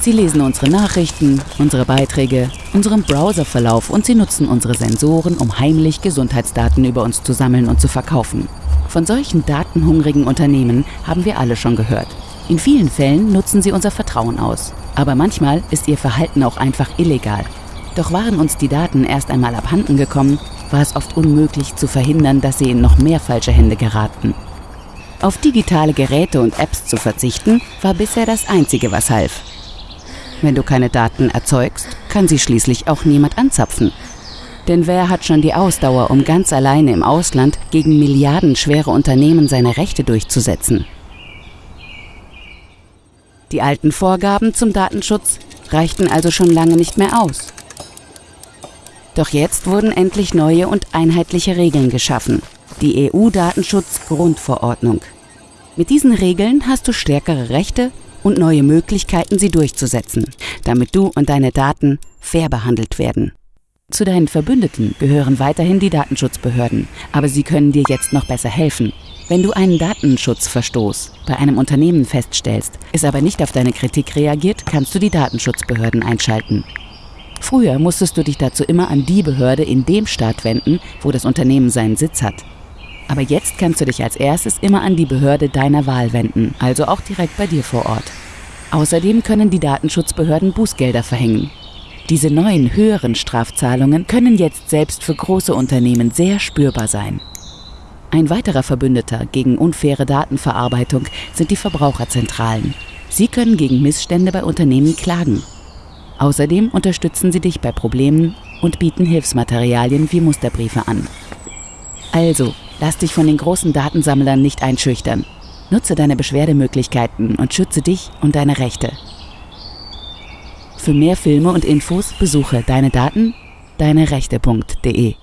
Sie lesen unsere Nachrichten, unsere Beiträge, unseren Browserverlauf und sie nutzen unsere Sensoren, um heimlich Gesundheitsdaten über uns zu sammeln und zu verkaufen. Von solchen datenhungrigen Unternehmen haben wir alle schon gehört. In vielen Fällen nutzen sie unser Vertrauen aus. Aber manchmal ist ihr Verhalten auch einfach illegal. Doch waren uns die Daten erst einmal abhanden gekommen, war es oft unmöglich zu verhindern, dass sie in noch mehr falsche Hände geraten. Auf digitale Geräte und Apps zu verzichten, war bisher das Einzige, was half. Wenn du keine Daten erzeugst, kann sie schließlich auch niemand anzapfen. Denn wer hat schon die Ausdauer, um ganz alleine im Ausland gegen milliardenschwere Unternehmen seine Rechte durchzusetzen? Die alten Vorgaben zum Datenschutz reichten also schon lange nicht mehr aus. Doch jetzt wurden endlich neue und einheitliche Regeln geschaffen. Die EU-Datenschutz-Grundverordnung. Mit diesen Regeln hast du stärkere Rechte und neue Möglichkeiten, sie durchzusetzen, damit du und deine Daten fair behandelt werden. Zu deinen Verbündeten gehören weiterhin die Datenschutzbehörden, aber sie können dir jetzt noch besser helfen. Wenn du einen Datenschutzverstoß bei einem Unternehmen feststellst, es aber nicht auf deine Kritik reagiert, kannst du die Datenschutzbehörden einschalten. Früher musstest du dich dazu immer an die Behörde in dem Staat wenden, wo das Unternehmen seinen Sitz hat. Aber jetzt kannst du dich als erstes immer an die Behörde deiner Wahl wenden, also auch direkt bei dir vor Ort. Außerdem können die Datenschutzbehörden Bußgelder verhängen. Diese neuen höheren Strafzahlungen können jetzt selbst für große Unternehmen sehr spürbar sein. Ein weiterer Verbündeter gegen unfaire Datenverarbeitung sind die Verbraucherzentralen. Sie können gegen Missstände bei Unternehmen klagen. Außerdem unterstützen sie dich bei Problemen und bieten Hilfsmaterialien wie Musterbriefe an. Also, Lass dich von den großen Datensammlern nicht einschüchtern. Nutze deine Beschwerdemöglichkeiten und schütze dich und deine Rechte. Für mehr Filme und Infos besuche deine Daten, deine Rechte.de.